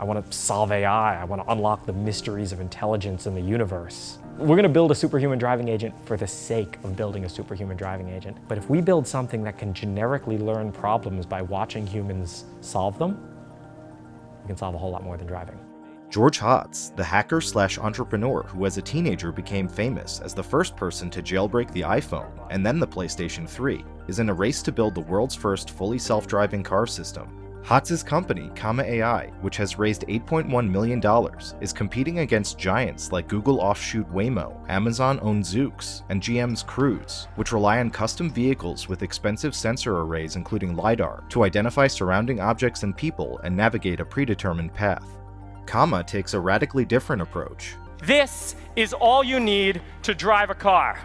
I want to solve AI. I want to unlock the mysteries of intelligence in the universe. We're going to build a superhuman driving agent for the sake of building a superhuman driving agent. But if we build something that can generically learn problems by watching humans solve them, we can solve a whole lot more than driving. George Hotz, the hacker slash entrepreneur who as a teenager became famous as the first person to jailbreak the iPhone and then the PlayStation 3, is in a race to build the world's first fully self-driving car system. Hotz's company, Comma AI, which has raised $8.1 million, is competing against giants like Google offshoot Waymo, Amazon-owned Zoox, and GM's Cruise, which rely on custom vehicles with expensive sensor arrays including LiDAR to identify surrounding objects and people and navigate a predetermined path. Comma takes a radically different approach. This is all you need to drive a car.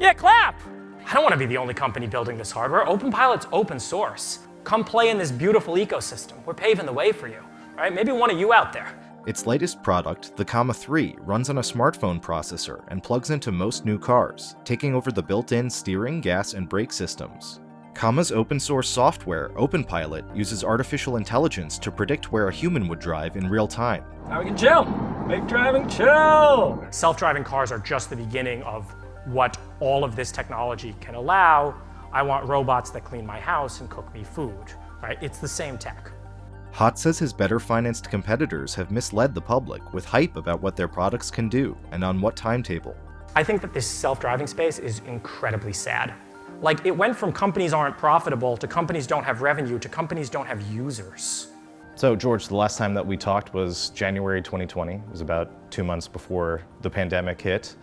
Yeah, clap! I don't want to be the only company building this hardware. OpenPilot's open source. Come play in this beautiful ecosystem. We're paving the way for you, right? Maybe one of you out there. Its latest product, the Comma 3, runs on a smartphone processor and plugs into most new cars, taking over the built-in steering, gas, and brake systems. Comma's open source software, OpenPilot, uses artificial intelligence to predict where a human would drive in real time. Now we can chill. Make driving chill. Self-driving cars are just the beginning of what all of this technology can allow I want robots that clean my house and cook me food, right? It's the same tech. Hotz says his better financed competitors have misled the public with hype about what their products can do and on what timetable. I think that this self-driving space is incredibly sad. Like it went from companies aren't profitable to companies don't have revenue to companies don't have users. So George, the last time that we talked was January 2020. It was about two months before the pandemic hit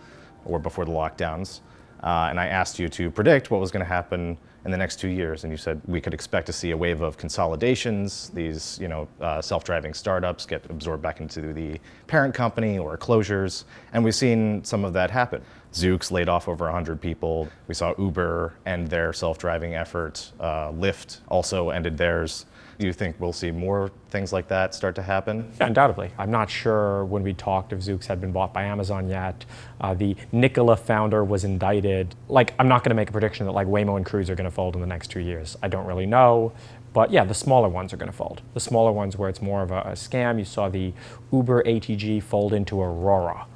or before the lockdowns. Uh, and I asked you to predict what was going to happen in the next two years, and you said we could expect to see a wave of consolidations. These, you know, uh, self-driving startups get absorbed back into the parent company or closures, and we've seen some of that happen. Zoox laid off over 100 people. We saw Uber end their self-driving effort. Uh, Lyft also ended theirs. You think we'll see more things like that start to happen? Yeah, undoubtedly. I'm not sure when we talked if Zoox had been bought by Amazon yet. Uh, the Nikola founder was indicted. Like, I'm not going to make a prediction that like Waymo and Cruise are going to fold in the next two years. I don't really know. But yeah, the smaller ones are going to fold. The smaller ones where it's more of a, a scam. You saw the Uber ATG fold into Aurora.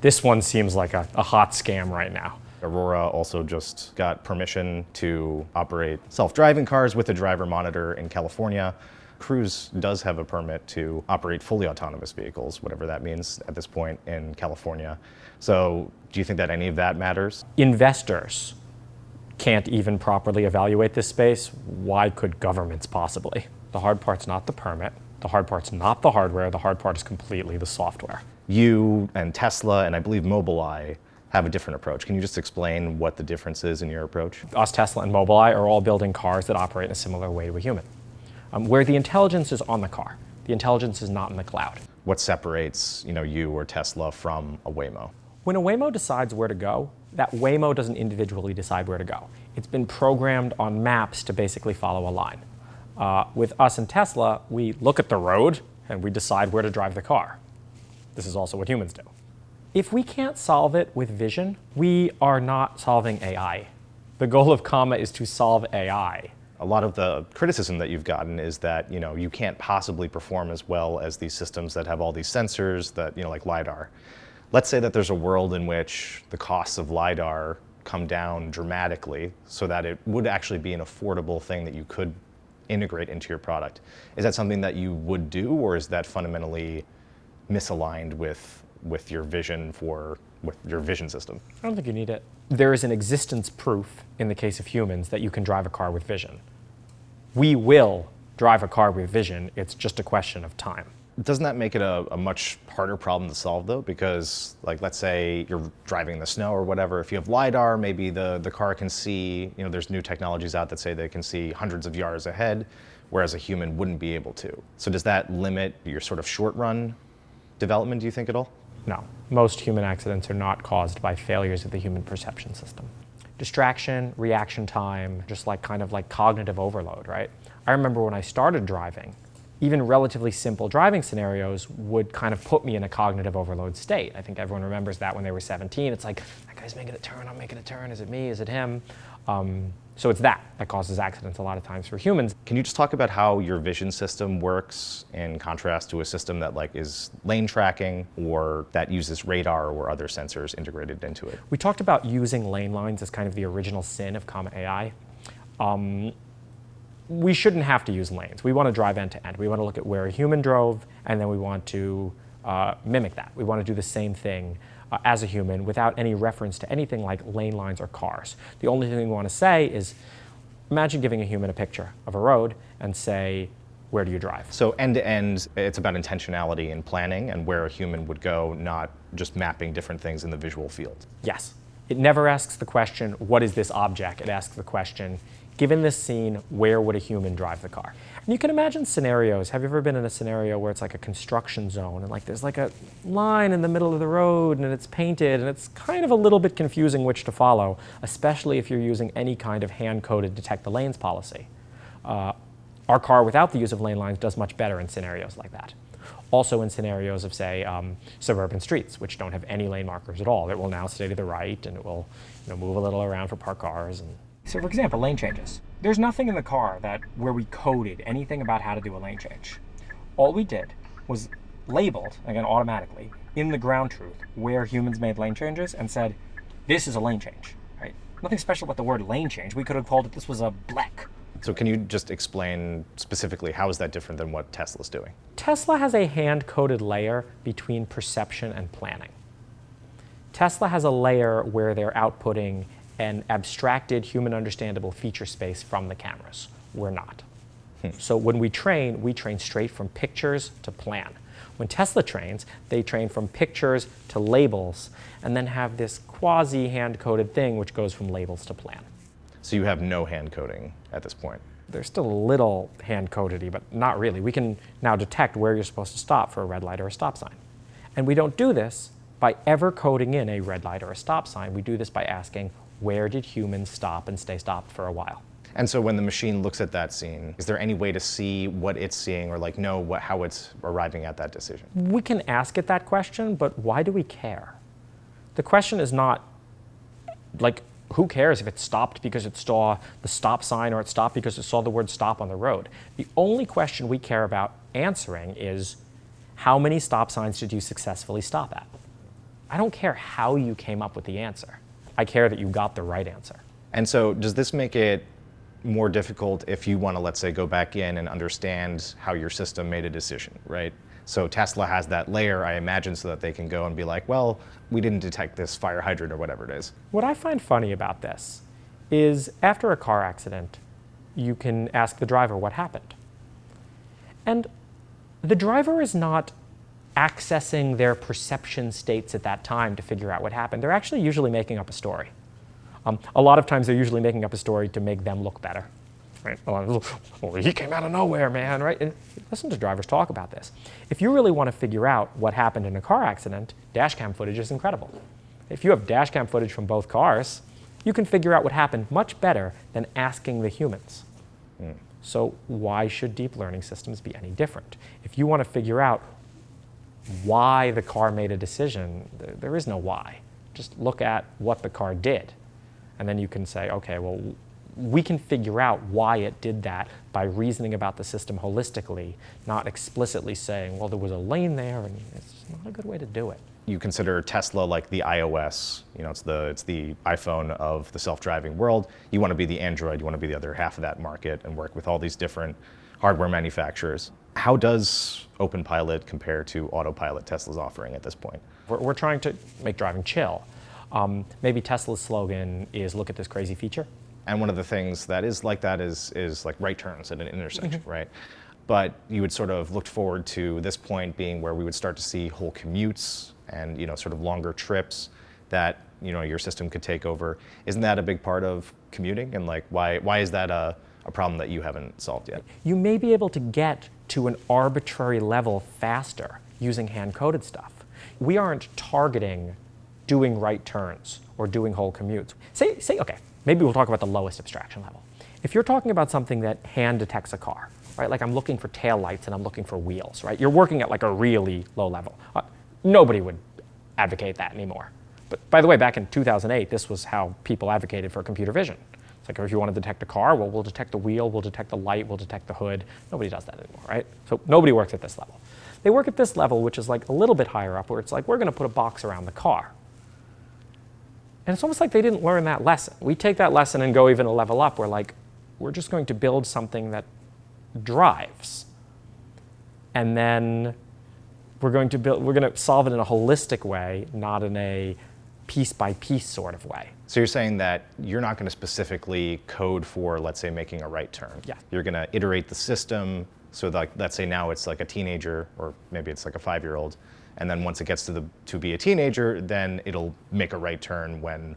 This one seems like a, a hot scam right now. Aurora also just got permission to operate self-driving cars with a driver monitor in California. Cruise does have a permit to operate fully autonomous vehicles, whatever that means at this point in California. So do you think that any of that matters? Investors can't even properly evaluate this space. Why could governments possibly? The hard part's not the permit. The hard part's not the hardware. The hard part is completely the software. You and Tesla and I believe Mobileye have a different approach. Can you just explain what the difference is in your approach? Us, Tesla, and Mobileye are all building cars that operate in a similar way to a human, um, where the intelligence is on the car. The intelligence is not in the cloud. What separates you, know, you or Tesla from a Waymo? When a Waymo decides where to go, that Waymo doesn't individually decide where to go. It's been programmed on maps to basically follow a line. Uh, with us and Tesla, we look at the road and we decide where to drive the car. This is also what humans do. If we can't solve it with vision, we are not solving AI. The goal of Comma is to solve AI. A lot of the criticism that you've gotten is that you know you can't possibly perform as well as these systems that have all these sensors that you know like lidar. Let's say that there's a world in which the costs of lidar come down dramatically so that it would actually be an affordable thing that you could integrate into your product. Is that something that you would do or is that fundamentally misaligned with with your vision for with your vision system? I don't think you need it. There is an existence proof in the case of humans that you can drive a car with vision. We will drive a car with vision. It's just a question of time. Doesn't that make it a, a, much harder problem to solve though? Because like, let's say you're driving in the snow or whatever, if you have LiDAR, maybe the, the car can see, you know, there's new technologies out that say they can see hundreds of yards ahead, whereas a human wouldn't be able to. So does that limit your sort of short run development, do you think at all? No, most human accidents are not caused by failures of the human perception system. Distraction, reaction time, just like kind of like cognitive overload, right? I remember when I started driving, even relatively simple driving scenarios would kind of put me in a cognitive overload state. I think everyone remembers that when they were 17. It's like, that guy's making a turn, I'm making a turn, is it me, is it him? Um, So it's that that causes accidents a lot of times for humans. Can you just talk about how your vision system works in contrast to a system that like is lane tracking or that uses radar or other sensors integrated into it? We talked about using lane lines as kind of the original sin of Comma AI. Um, we shouldn't have to use lanes. We want to drive end to end. We want to look at where a human drove, and then we want to uh, mimic that. We want to do the same thing uh, as a human without any reference to anything like lane lines or cars. The only thing we want to say is, imagine giving a human a picture of a road and say, where do you drive? So end to end, it's about intentionality and planning and where a human would go, not just mapping different things in the visual field. Yes. It never asks the question, what is this object? It asks the question, given this scene, where would a human drive the car? And you can imagine scenarios. Have you ever been in a scenario where it's like a construction zone and like there's like a line in the middle of the road and it's painted and it's kind of a little bit confusing which to follow, especially if you're using any kind of hand-coded detect the lanes policy. Uh, our car without the use of lane lines does much better in scenarios like that. Also in scenarios of, say, um, suburban streets, which don't have any lane markers at all. It will now stay to the right and it will you know, move a little around for parked cars. And so for example, lane changes. There's nothing in the car that where we coded anything about how to do a lane change. All we did was labeled, again automatically, in the ground truth where humans made lane changes and said, this is a lane change, right? Nothing special about the word lane change. We could have called it, this was a black. So can you just explain specifically how is that different than what Tesla's doing? Tesla has a hand-coded layer between perception and planning. Tesla has a layer where they're outputting an abstracted human understandable feature space from the cameras. We're not. Hmm. So when we train, we train straight from pictures to plan. When Tesla trains, they train from pictures to labels and then have this quasi hand-coded thing which goes from labels to plan. So you have no hand coding at this point? There's still a little hand codedy, but not really. We can now detect where you're supposed to stop for a red light or a stop sign. And we don't do this by ever coding in a red light or a stop sign. We do this by asking, where did humans stop and stay stopped for a while? And so when the machine looks at that scene, is there any way to see what it's seeing or like know what, how it's arriving at that decision? We can ask it that question, but why do we care? The question is not like, who cares if it stopped because it saw the stop sign or it stopped because it saw the word stop on the road? The only question we care about answering is, how many stop signs did you successfully stop at? I don't care how you came up with the answer. I care that you got the right answer. And so does this make it more difficult if you want to, let's say, go back in and understand how your system made a decision, right? So Tesla has that layer, I imagine, so that they can go and be like, well, we didn't detect this fire hydrant or whatever it is. What I find funny about this is after a car accident, you can ask the driver what happened. And the driver is not accessing their perception states at that time to figure out what happened. They're actually usually making up a story. Um, a lot of times they're usually making up a story to make them look better. Right? Well, he came out of nowhere, man, right? And listen to drivers talk about this. If you really want to figure out what happened in a car accident, dashcam footage is incredible. If you have dashcam footage from both cars, you can figure out what happened much better than asking the humans. Mm. So why should deep learning systems be any different? If you want to figure out why the car made a decision, there, there is no why. Just look at what the car did. And then you can say, okay, well, we can figure out why it did that by reasoning about the system holistically, not explicitly saying, well, there was a lane there, and it's not a good way to do it. You consider Tesla like the iOS, you know, it's the, it's the iPhone of the self-driving world. You want to be the Android, you want to be the other half of that market and work with all these different hardware manufacturers. How does OpenPilot compare to Autopilot Tesla's offering at this point? We're, we're trying to make driving chill. Um, maybe Tesla's slogan is look at this crazy feature. And one of the things that is like that is, is like right turns at an intersection, mm -hmm. right? But you would sort of looked forward to this point being where we would start to see whole commutes and you know sort of longer trips that you know your system could take over. Isn't that a big part of commuting? And like why why is that a, a problem that you haven't solved yet? You may be able to get to an arbitrary level faster using hand-coded stuff. We aren't targeting doing right turns or doing whole commutes. Say, say, okay, maybe we'll talk about the lowest abstraction level. If you're talking about something that hand detects a car, right, like I'm looking for tail lights and I'm looking for wheels, right, you're working at like a really low level. Uh, nobody would advocate that anymore. But by the way, back in 2008, this was how people advocated for computer vision. It's like if you want to detect a car, well, we'll detect the wheel, we'll detect the light, we'll detect the hood. Nobody does that anymore, right? So nobody works at this level. They work at this level, which is like a little bit higher up, where it's like, we're going to put a box around the car. And it's almost like they didn't learn that lesson. We take that lesson and go even a level up. We're like, we're just going to build something that drives. And then we're going to build, we're going to solve it in a holistic way, not in a piece by piece sort of way. So you're saying that you're not going to specifically code for, let's say, making a right turn. Yeah. You're going to iterate the system. So like, let's say now it's like a teenager, or maybe it's like a five-year-old, and then once it gets to the to be a teenager, then it'll make a right turn when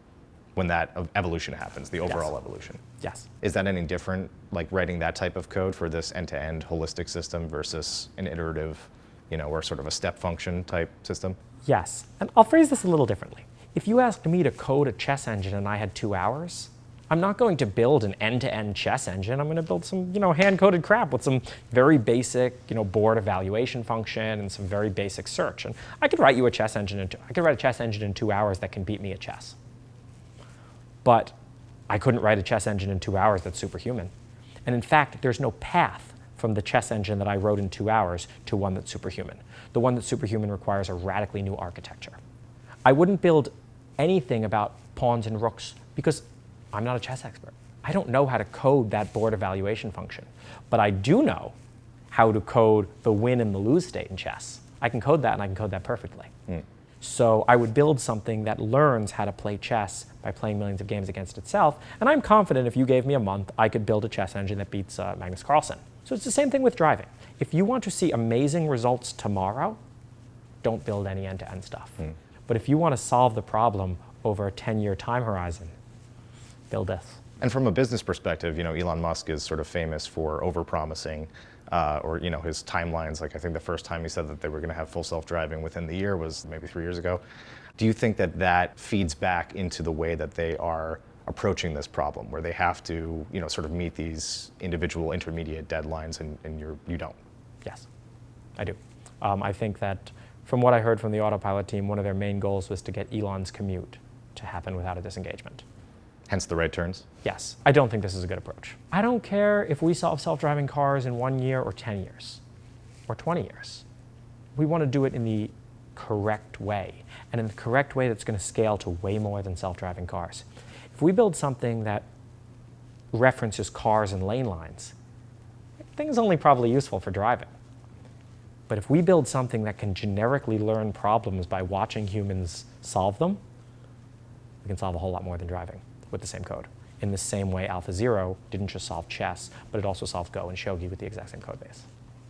when that evolution happens, the overall Yes. evolution. Yes. Is that any different, like writing that type of code for this end-to-end holistic system versus an iterative, you know, or sort of a step function type system? Yes. And I'll phrase this a little differently. If you asked me to code a chess engine and I had two hours, I'm not going to build an end-to-end chess engine. I'm going to build some, you know, hand-coded crap with some very basic, you know, board evaluation function and some very basic search. And I could write you a chess engine in two, I could write a chess engine in two hours that can beat me at chess. But I couldn't write a chess engine in two hours that's superhuman. And in fact, there's no path from the chess engine that I wrote in two hours to one that's superhuman. The one that's superhuman requires a radically new architecture. I wouldn't build anything about pawns and rooks because I'm not a chess expert. I don't know how to code that board evaluation function. But I do know how to code the win and the lose state in chess. I can code that and I can code that perfectly. So I would build something that learns how to play chess by playing millions of games against itself. And I'm confident if you gave me a month, I could build a chess engine that beats uh, Magnus Carlsen. So it's the same thing with driving. If you want to see amazing results tomorrow, don't build any end-to-end stuff. But if you want to solve the problem over a 10-year time horizon, build this. And from a business perspective, you know, Elon Musk is sort of famous for overpromising, uh, or you know, his timelines. Like I think the first time he said that they were going to have full self-driving within the year was maybe three years ago. Do you think that that feeds back into the way that they are approaching this problem, where they have to, you know, sort of meet these individual intermediate deadlines, and, and you're you don't? Yes, I do. Um, I think that from what I heard from the autopilot team, one of their main goals was to get Elon's commute to happen without a disengagement. Hence the right turns. Yes, I don't think this is a good approach. I don't care if we solve self-driving cars in one year or 10 years or 20 years. We want to do it in the correct way and in the correct way that's going to scale to way more than self-driving cars. If we build something that references cars and lane lines, the thing is only probably useful for driving. But if we build something that can generically learn problems by watching humans solve them, we can solve a whole lot more than driving with the same code. In the same way AlphaZero didn't just solve chess, but it also solved Go and Shogi with the exact same code base.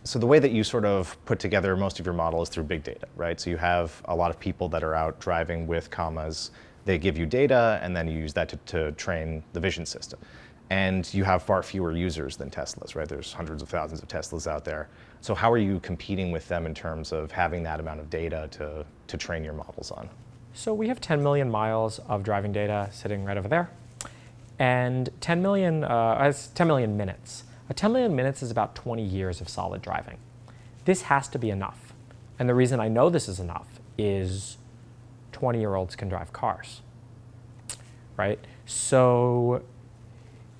So the way that you sort of put together most of your model is through big data, right? So you have a lot of people that are out driving with commas. They give you data, and then you use that to, to train the vision system. And you have far fewer users than Teslas, right? There's hundreds of thousands of Teslas out there. So how are you competing with them in terms of having that amount of data to, to train your models on? So we have 10 million miles of driving data sitting right over there, and 10 million, uh, 10 million minutes. A 10 million minutes is about 20 years of solid driving. This has to be enough. And the reason I know this is enough is 20-year-olds can drive cars, right? So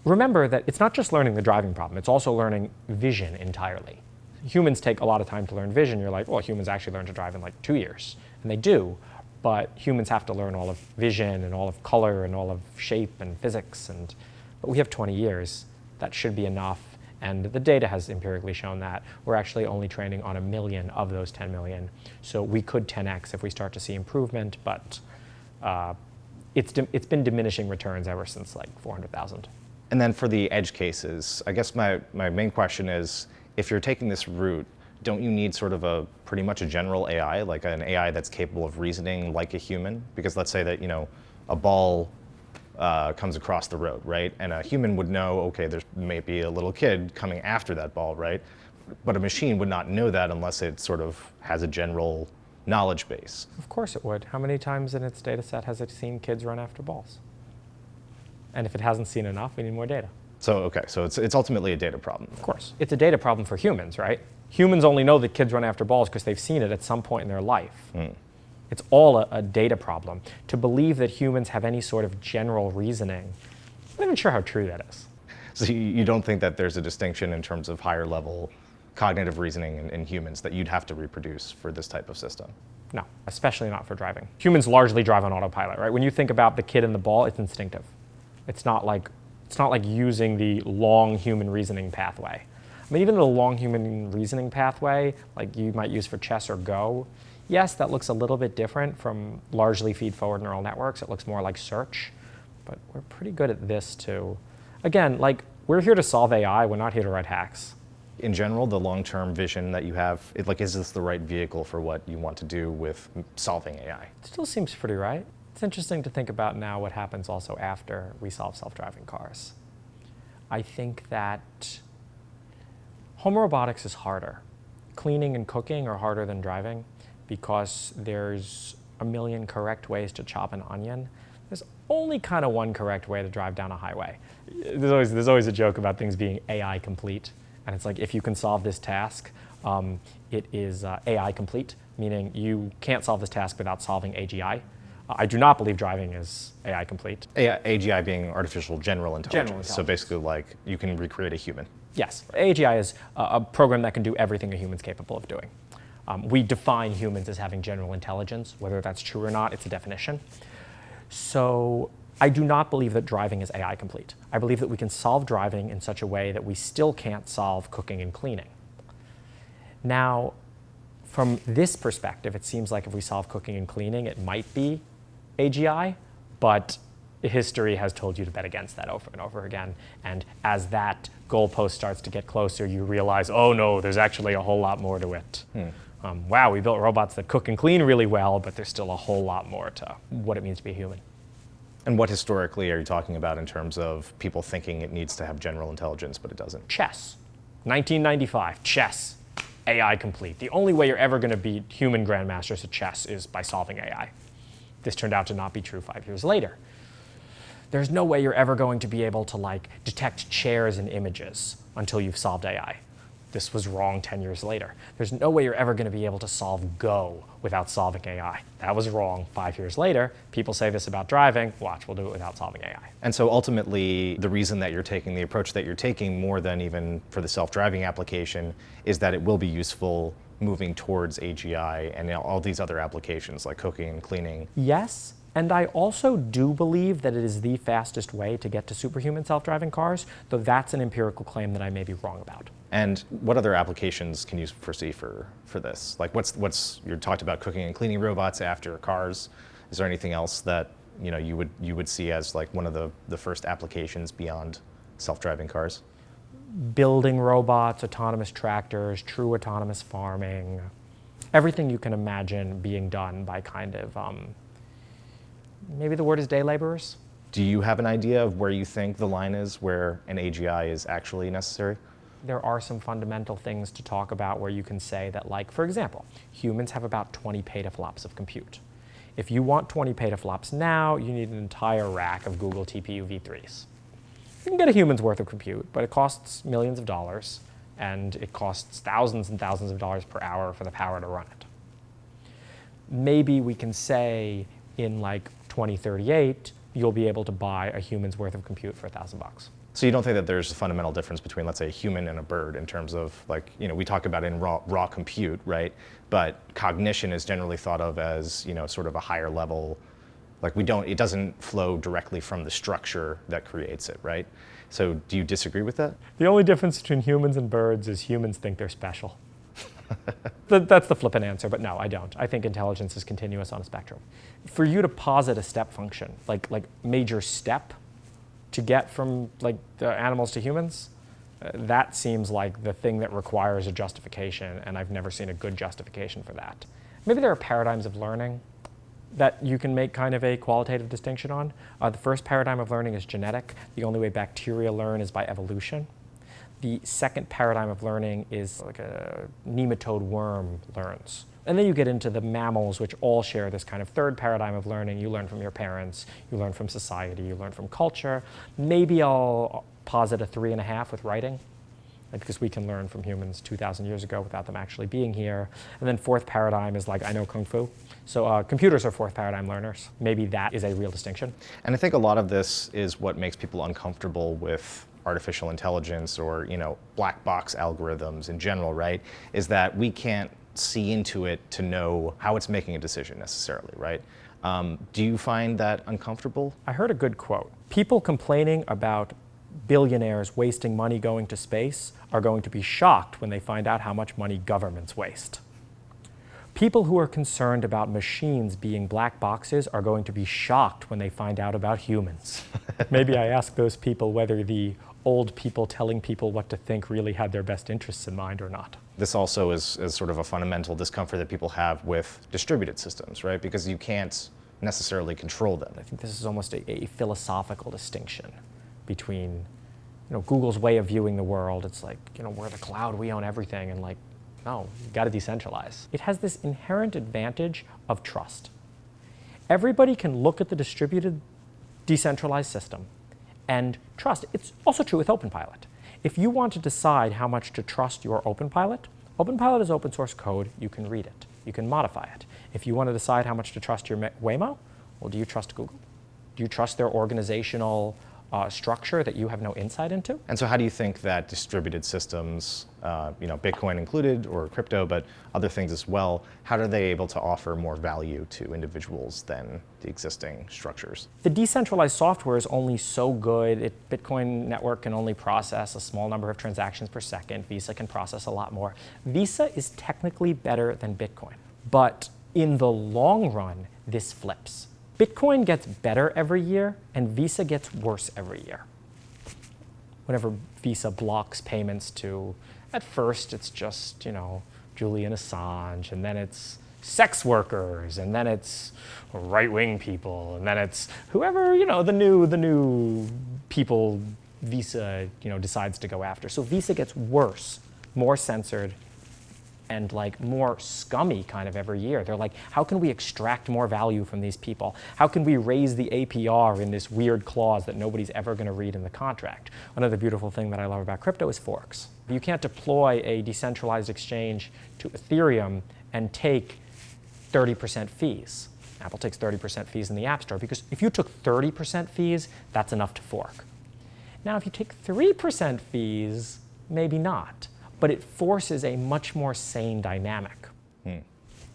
remember that it's not just learning the driving problem, it's also learning vision entirely. Humans take a lot of time to learn vision. You're like, well, humans actually learn to drive in like two years. And they do, but humans have to learn all of vision and all of color and all of shape and physics. And, but we have 20 years. That should be enough. And the data has empirically shown that. We're actually only training on a million of those 10 million. So we could 10x if we start to see improvement, but uh, it's, it's been diminishing returns ever since like 400,000. And then for the edge cases, I guess my, my main question is, if you're taking this route, don't you need sort of a pretty much a general AI, like an AI that's capable of reasoning like a human? Because let's say that, you know, a ball uh, comes across the road, right? And a human would know, okay, there's maybe a little kid coming after that ball, right? But a machine would not know that unless it sort of has a general knowledge base. Of course it would. How many times in its data set has it seen kids run after balls? And if it hasn't seen enough, we need more data. So, okay, so it's, it's ultimately a data problem. Of course. It's a data problem for humans, right? Humans only know that kids run after balls because they've seen it at some point in their life. Hmm. It's all a, a data problem. To believe that humans have any sort of general reasoning I'm not even sure how true that is. So you, you don't think that there's a distinction in terms of higher level cognitive reasoning in, in humans that you'd have to reproduce for this type of system? No, especially not for driving. Humans largely drive on autopilot, right? When you think about the kid and the ball, it's instinctive. It's not like it's not like using the long human reasoning pathway. I mean, even the long human reasoning pathway, like you might use for chess or Go, yes, that looks a little bit different from largely feed-forward neural networks. It looks more like search, but we're pretty good at this too. Again, like we're here to solve AI. We're not here to write hacks. In general, the long-term vision that you have, it, like, is this the right vehicle for what you want to do with solving AI? It still seems pretty right. It's interesting to think about now what happens also after we solve self-driving cars. I think that home robotics is harder. Cleaning and cooking are harder than driving because there's a million correct ways to chop an onion. There's only kind of one correct way to drive down a highway. There's always, there's always a joke about things being AI complete. And it's like, if you can solve this task, um, it is uh, AI complete, meaning you can't solve this task without solving AGI. I do not believe driving is AI complete. AI, AGI being artificial general intelligence. General So basically, like, you can recreate a human. Yes, AGI is a, a program that can do everything a human's capable of doing. Um, we define humans as having general intelligence. Whether that's true or not, it's a definition. So I do not believe that driving is AI complete. I believe that we can solve driving in such a way that we still can't solve cooking and cleaning. Now, from this perspective, it seems like if we solve cooking and cleaning, it might be AGI, but history has told you to bet against that over and over again. And as that goalpost starts to get closer, you realize, oh no, there's actually a whole lot more to it. Um, wow, we built robots that cook and clean really well, but there's still a whole lot more to what it means to be a human. And what historically are you talking about in terms of people thinking it needs to have general intelligence, but it doesn't? Chess, 1995, chess, AI complete. The only way you're ever going to beat human grandmasters at chess is by solving AI. This turned out to not be true five years later. There's no way you're ever going to be able to like detect chairs in images until you've solved AI. This was wrong 10 years later. There's no way you're ever going to be able to solve Go without solving AI. That was wrong five years later. People say this about driving. Watch, we'll do it without solving AI. And so ultimately, the reason that you're taking the approach that you're taking more than even for the self-driving application is that it will be useful moving towards AGI and all these other applications like cooking and cleaning. Yes, and I also do believe that it is the fastest way to get to superhuman self-driving cars, though that's an empirical claim that I may be wrong about. And what other applications can you foresee for, for this? Like what's, what's, you talked about cooking and cleaning robots after cars. Is there anything else that you, know, you, would, you would see as like one of the, the first applications beyond self-driving cars? Building robots, autonomous tractors, true autonomous farming, everything you can imagine being done by kind of, um, maybe the word is day laborers. Do you have an idea of where you think the line is where an AGI is actually necessary? there are some fundamental things to talk about where you can say that, like, for example, humans have about 20 petaflops of compute. If you want 20 petaflops now, you need an entire rack of Google TPU v3s. You can get a human's worth of compute, but it costs millions of dollars, and it costs thousands and thousands of dollars per hour for the power to run it. Maybe we can say in like 2038, you'll be able to buy a human's worth of compute for a thousand bucks. So you don't think that there's a fundamental difference between, let's say, a human and a bird in terms of, like, you know, we talk about in raw, raw compute, right? But cognition is generally thought of as, you know, sort of a higher level, like we don't, it doesn't flow directly from the structure that creates it, right? So do you disagree with that? The only difference between humans and birds is humans think they're special. That's the flippant answer, but no, I don't. I think intelligence is continuous on a spectrum. For you to posit a step function, like like major step, to get from like the animals to humans, uh, that seems like the thing that requires a justification, and I've never seen a good justification for that. Maybe there are paradigms of learning that you can make kind of a qualitative distinction on. Uh, the first paradigm of learning is genetic. The only way bacteria learn is by evolution. The second paradigm of learning is like a nematode worm learns. And then you get into the mammals, which all share this kind of third paradigm of learning. You learn from your parents, you learn from society, you learn from culture. Maybe I'll posit a three and a half with writing. Because we can learn from humans 2,000 years ago without them actually being here. And then fourth paradigm is like, I know Kung Fu. So uh, computers are fourth paradigm learners. Maybe that is a real distinction. And I think a lot of this is what makes people uncomfortable with artificial intelligence or, you know, black box algorithms in general, right? Is that we can't see into it to know how it's making a decision necessarily, right? Um, do you find that uncomfortable? I heard a good quote. People complaining about billionaires wasting money going to space are going to be shocked when they find out how much money governments waste. People who are concerned about machines being black boxes are going to be shocked when they find out about humans. Maybe I ask those people whether the old people telling people what to think really had their best interests in mind or not. This also is, is sort of a fundamental discomfort that people have with distributed systems, right? Because you can't necessarily control them. I think this is almost a, a philosophical distinction between you know, Google's way of viewing the world. It's like, you know, we're the cloud, we own everything, and like, no, you got to decentralize. It has this inherent advantage of trust. Everybody can look at the distributed decentralized system and trust. It's also true with OpenPilot. If you want to decide how much to trust your OpenPilot, OpenPilot is open source code. You can read it. You can modify it. If you want to decide how much to trust your Waymo, well, do you trust Google? Do you trust their organizational uh, structure that you have no insight into. And so how do you think that distributed systems, uh, you know, Bitcoin included or crypto, but other things as well, how are they able to offer more value to individuals than the existing structures? The decentralized software is only so good. It, Bitcoin network can only process a small number of transactions per second. Visa can process a lot more. Visa is technically better than Bitcoin, but in the long run, this flips. Bitcoin gets better every year and Visa gets worse every year. Whenever Visa blocks payments to, at first it's just, you know, Julian Assange, and then it's sex workers, and then it's right-wing people, and then it's whoever, you know, the new, the new people Visa, you know, decides to go after. So Visa gets worse, more censored, and like more scummy kind of every year. They're like, how can we extract more value from these people? How can we raise the APR in this weird clause that nobody's ever going to read in the contract? Another beautiful thing that I love about crypto is forks. You can't deploy a decentralized exchange to Ethereum and take 30% fees. Apple takes 30% fees in the App Store because if you took 30% fees, that's enough to fork. Now, if you take 3% fees, maybe not but it forces a much more sane dynamic. Hmm.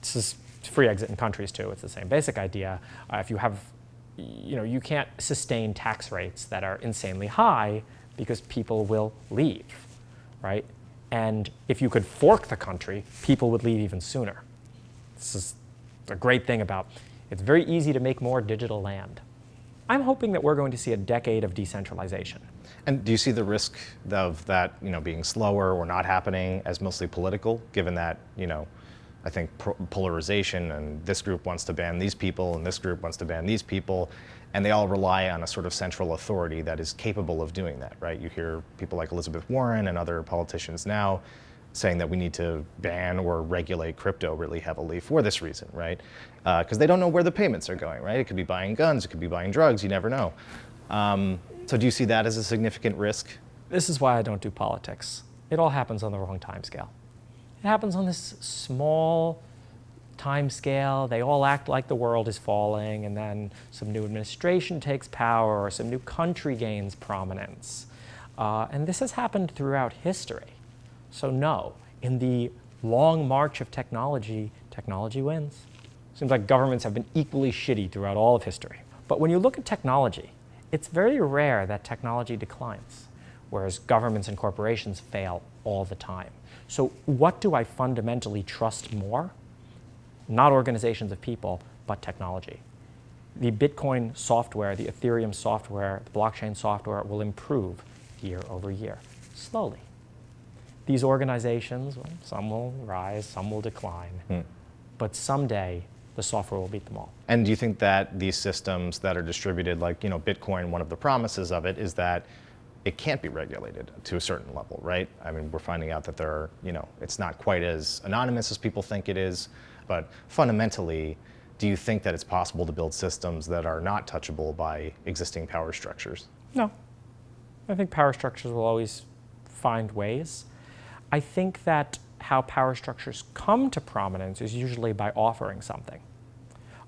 This is free exit in countries too. It's the same basic idea. Uh, if you have, you know, you can't sustain tax rates that are insanely high because people will leave, right? And if you could fork the country, people would leave even sooner. This is a great thing about it's very easy to make more digital land. I'm hoping that we're going to see a decade of decentralization. And do you see the risk of that, you know, being slower or not happening as mostly political, given that, you know, I think polarization and this group wants to ban these people and this group wants to ban these people, and they all rely on a sort of central authority that is capable of doing that, right? You hear people like Elizabeth Warren and other politicians now saying that we need to ban or regulate crypto really heavily for this reason, right? Because uh, they don't know where the payments are going, right? It could be buying guns, it could be buying drugs, you never know. Um, so do you see that as a significant risk? This is why I don't do politics. It all happens on the wrong time scale. It happens on this small time scale. They all act like the world is falling, and then some new administration takes power, or some new country gains prominence. Uh, and this has happened throughout history. So no, in the long march of technology, technology wins. Seems like governments have been equally shitty throughout all of history. But when you look at technology, it's very rare that technology declines, whereas governments and corporations fail all the time. So what do I fundamentally trust more? Not organizations of people, but technology. The Bitcoin software, the Ethereum software, the blockchain software will improve year over year, slowly these organizations, well, some will rise, some will decline, hmm. but someday the software will beat them all. And do you think that these systems that are distributed, like you know, Bitcoin, one of the promises of it is that it can't be regulated to a certain level, right? I mean, we're finding out that there are, you know, it's not quite as anonymous as people think it is, but fundamentally, do you think that it's possible to build systems that are not touchable by existing power structures? No. I think power structures will always find ways. I think that how power structures come to prominence is usually by offering something.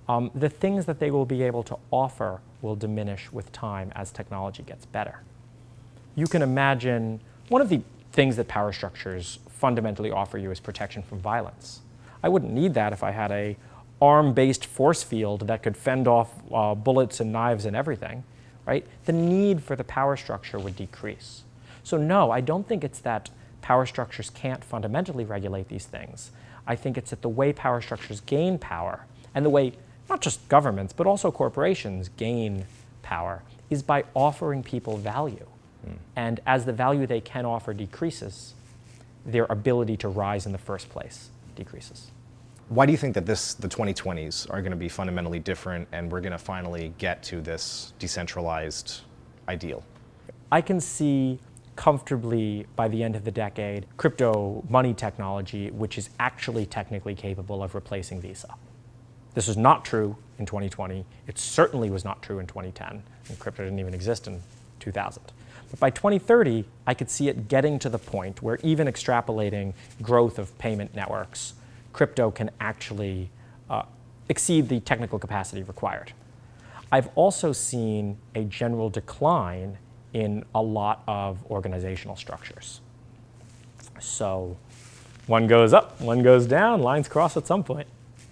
Um, the things that they will be able to offer will diminish with time as technology gets better. You can imagine one of the things that power structures fundamentally offer you is protection from violence. I wouldn't need that if I had a arm-based force field that could fend off uh, bullets and knives and everything, right? The need for the power structure would decrease. So no, I don't think it's that power structures can't fundamentally regulate these things. I think it's that the way power structures gain power and the way not just governments, but also corporations gain power is by offering people value. Mm. And as the value they can offer decreases, their ability to rise in the first place decreases. Why do you think that this, the 2020s are going to be fundamentally different and we're going to finally get to this decentralized ideal? I can see comfortably by the end of the decade crypto money technology which is actually technically capable of replacing Visa. This was not true in 2020. It certainly was not true in 2010, and crypto didn't even exist in 2000. But by 2030, I could see it getting to the point where even extrapolating growth of payment networks, crypto can actually uh, exceed the technical capacity required. I've also seen a general decline in a lot of organizational structures. So one goes up, one goes down, lines cross at some point.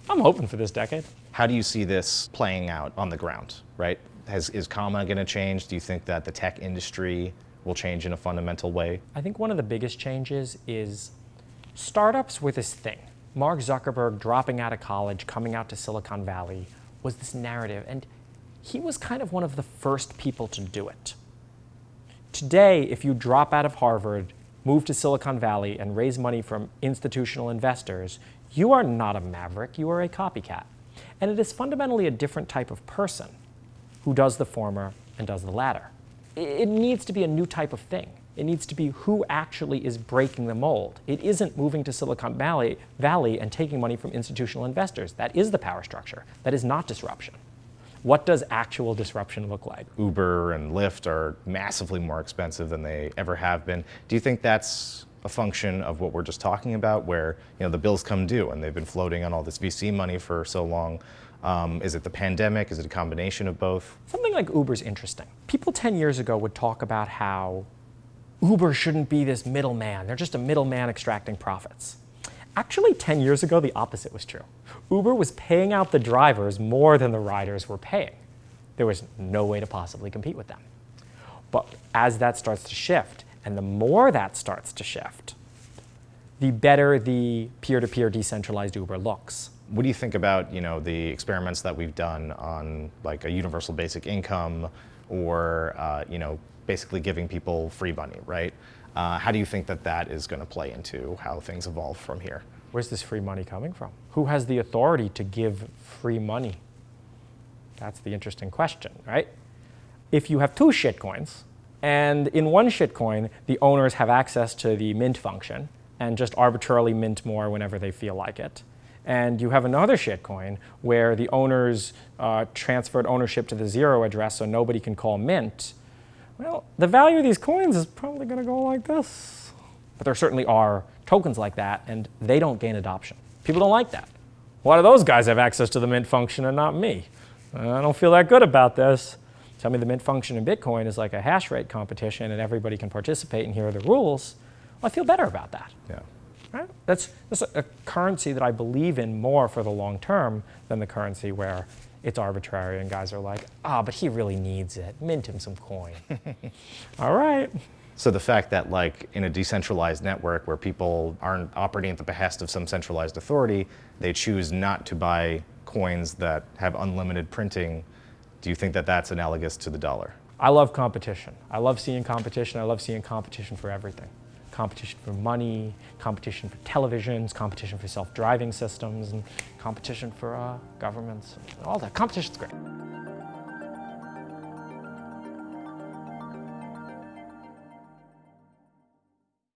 I'm hoping for this decade. How do you see this playing out on the ground, right? Has, is comma going to change? Do you think that the tech industry will change in a fundamental way? I think one of the biggest changes is startups were this thing. Mark Zuckerberg dropping out of college, coming out to Silicon Valley was this narrative, and he was kind of one of the first people to do it. Today, if you drop out of Harvard, move to Silicon Valley, and raise money from institutional investors, you are not a maverick, you are a copycat. And it is fundamentally a different type of person who does the former and does the latter. It needs to be a new type of thing. It needs to be who actually is breaking the mold. It isn't moving to Silicon Valley, Valley and taking money from institutional investors. That is the power structure. That is not disruption. What does actual disruption look like? Uber and Lyft are massively more expensive than they ever have been. Do you think that's a function of what we're just talking about, where you know the bills come due and they've been floating on all this VC money for so long. Um, is it the pandemic? Is it a combination of both? Something like Uber is interesting. People 10 years ago would talk about how Uber shouldn't be this middleman. They're just a middleman extracting profits. Actually, 10 years ago, the opposite was true. Uber was paying out the drivers more than the riders were paying. There was no way to possibly compete with them. But as that starts to shift, and the more that starts to shift, the better the peer-to-peer -peer decentralized Uber looks. What do you think about you know the experiments that we've done on like a universal basic income, or uh, you know basically giving people free money, right? Uh, how do you think that that is going to play into how things evolve from here? Where's this free money coming from? Who has the authority to give free money? That's the interesting question, right? If you have two shitcoins, and in one shitcoin, the owners have access to the mint function and just arbitrarily mint more whenever they feel like it. And you have another shitcoin where the owners uh, transferred ownership to the zero address so nobody can call mint. Well, the value of these coins is probably going to go like this. But there certainly are tokens like that, and they don't gain adoption. People don't like that. Why do those guys have access to the mint function and not me? I don't feel that good about this tell me the mint function in Bitcoin is like a hash rate competition and everybody can participate and here are the rules, well, I feel better about that. Yeah. Right? That's, that's a currency that I believe in more for the long term than the currency where it's arbitrary and guys are like, ah, oh, but he really needs it. Mint him some coin. All right. So the fact that like in a decentralized network where people aren't operating at the behest of some centralized authority, they choose not to buy coins that have unlimited printing do you think that that's analogous to the dollar? I love competition. I love seeing competition. I love seeing competition for everything. Competition for money, competition for televisions, competition for self-driving systems, and competition for uh, governments. All that. Competition's great.